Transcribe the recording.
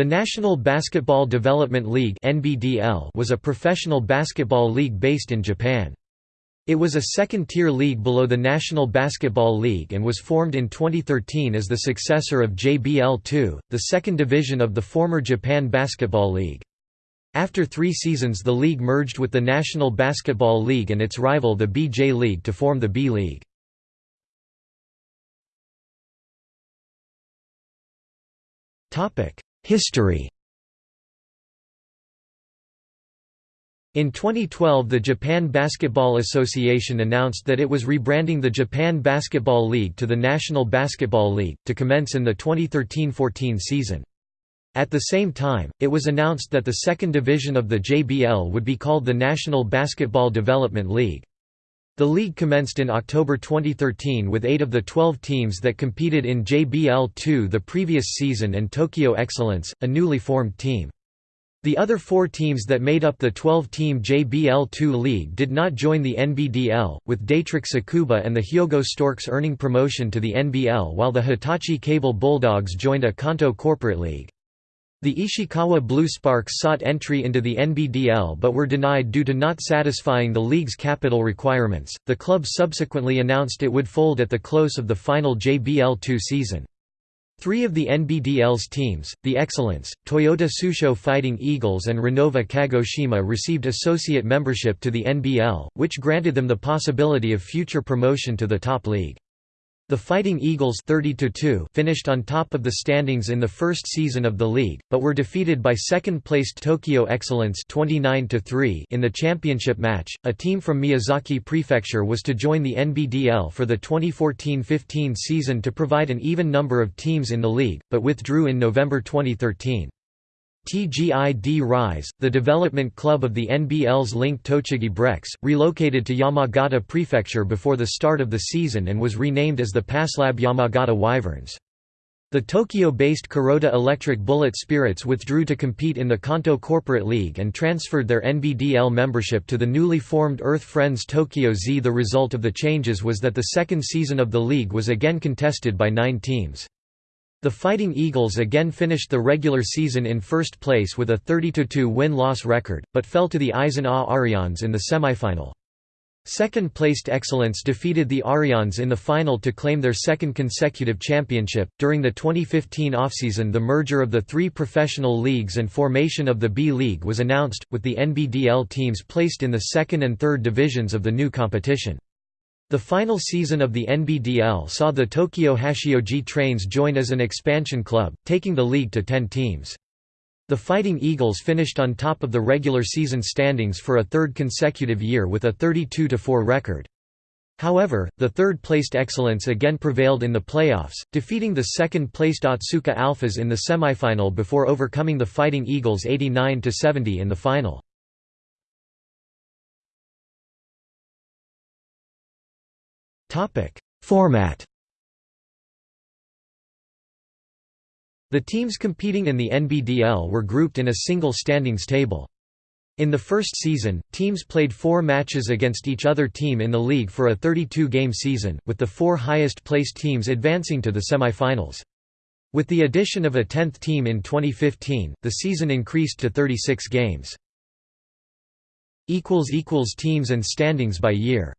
The National Basketball Development League was a professional basketball league based in Japan. It was a second-tier league below the National Basketball League and was formed in 2013 as the successor of JBL2, the second division of the former Japan Basketball League. After three seasons the league merged with the National Basketball League and its rival the BJ League to form the B-League. History In 2012 the Japan Basketball Association announced that it was rebranding the Japan Basketball League to the National Basketball League, to commence in the 2013–14 season. At the same time, it was announced that the second division of the JBL would be called the National Basketball Development League. The league commenced in October 2013 with eight of the 12 teams that competed in JBL2 the previous season and Tokyo Excellence, a newly formed team. The other four teams that made up the 12-team JBL2 league did not join the NBDL, with Daetrich Tsukuba and the Hyogo Storks earning promotion to the NBL while the Hitachi Cable Bulldogs joined a Kanto corporate league. The Ishikawa Blue Sparks sought entry into the NBDL but were denied due to not satisfying the league's capital requirements. The club subsequently announced it would fold at the close of the final JBL2 season. Three of the NBDL's teams, the Excellence, Toyota Tsusho Fighting Eagles and Renova Kagoshima received associate membership to the NBL, which granted them the possibility of future promotion to the top league. The Fighting Eagles 30 finished on top of the standings in the first season of the league, but were defeated by second-placed Tokyo Excellence 29 in the championship match. A team from Miyazaki Prefecture was to join the NBDL for the 2014-15 season to provide an even number of teams in the league, but withdrew in November 2013. TGI D-Rise, the development club of the NBL's Link Tochigi Brex, relocated to Yamagata Prefecture before the start of the season and was renamed as the Passlab Yamagata Wyverns. The Tokyo-based Kuroda Electric Bullet Spirits withdrew to compete in the Kanto Corporate League and transferred their NBDL membership to the newly formed Earth Friends Tokyo Z. The result of the changes was that the second season of the league was again contested by nine teams. The Fighting Eagles again finished the regular season in first place with a 30–2 win-loss record, but fell to the Aisin A Areions in the semifinal. Second-placed Excellence defeated the Areions in the final to claim their second consecutive championship. During the 2015 offseason, the merger of the three professional leagues and formation of the B League was announced, with the NBDL teams placed in the second and third divisions of the new competition. The final season of the NBDL saw the Tokyo Hachioji Trains join as an expansion club, taking the league to 10 teams. The Fighting Eagles finished on top of the regular season standings for a third consecutive year with a 32–4 record. However, the third-placed Excellence again prevailed in the playoffs, defeating the second-placed Otsuka Alphas in the semifinal before overcoming the Fighting Eagles 89–70 in the final. Topic: Format. The teams competing in the NBDL were grouped in a single standings table. In the first season, teams played four matches against each other team in the league for a 32-game season, with the four highest-placed teams advancing to the semifinals. With the addition of a 10th team in 2015, the season increased to 36 games. Teams and standings by year